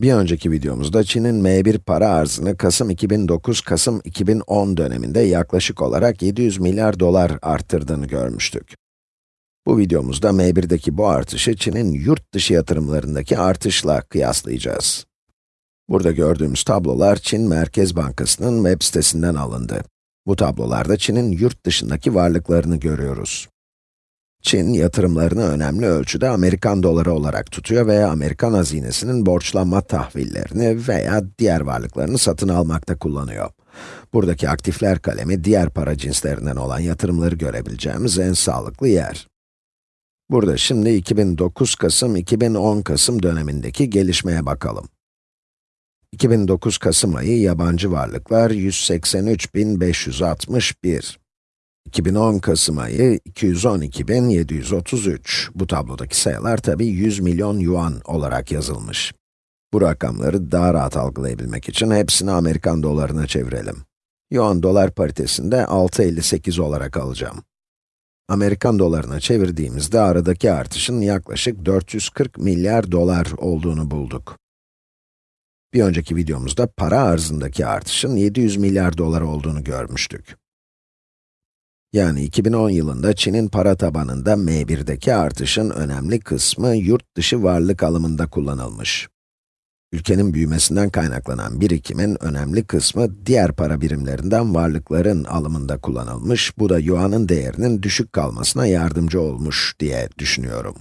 Bir önceki videomuzda Çin'in M1 para arzını Kasım 2009-Kasım 2010 döneminde yaklaşık olarak 700 milyar dolar arttırdığını görmüştük. Bu videomuzda M1'deki bu artışı Çin'in yurt dışı yatırımlarındaki artışla kıyaslayacağız. Burada gördüğümüz tablolar Çin Merkez Bankası'nın web sitesinden alındı. Bu tablolarda Çin'in yurt dışındaki varlıklarını görüyoruz. Çin, yatırımlarını önemli ölçüde Amerikan doları olarak tutuyor veya Amerikan hazinesinin borçlanma tahvillerini veya diğer varlıklarını satın almakta kullanıyor. Buradaki aktifler kalemi, diğer para cinslerinden olan yatırımları görebileceğimiz en sağlıklı yer. Burada şimdi 2009 Kasım, 2010 Kasım dönemindeki gelişmeye bakalım. 2009 Kasım ayı yabancı varlıklar 183.561. 2010 Kasım ayı 212.733. Bu tablodaki sayılar tabi 100 milyon yuan olarak yazılmış. Bu rakamları daha rahat algılayabilmek için hepsini Amerikan dolarına çevirelim. Yuan dolar paritesinde 6.58 olarak alacağım. Amerikan dolarına çevirdiğimizde aradaki artışın yaklaşık 440 milyar dolar olduğunu bulduk. Bir önceki videomuzda para arzındaki artışın 700 milyar dolar olduğunu görmüştük. Yani 2010 yılında Çin'in para tabanında M1'deki artışın önemli kısmı yurt dışı varlık alımında kullanılmış. Ülkenin büyümesinden kaynaklanan birikimin önemli kısmı diğer para birimlerinden varlıkların alımında kullanılmış, bu da yuanın değerinin düşük kalmasına yardımcı olmuş diye düşünüyorum.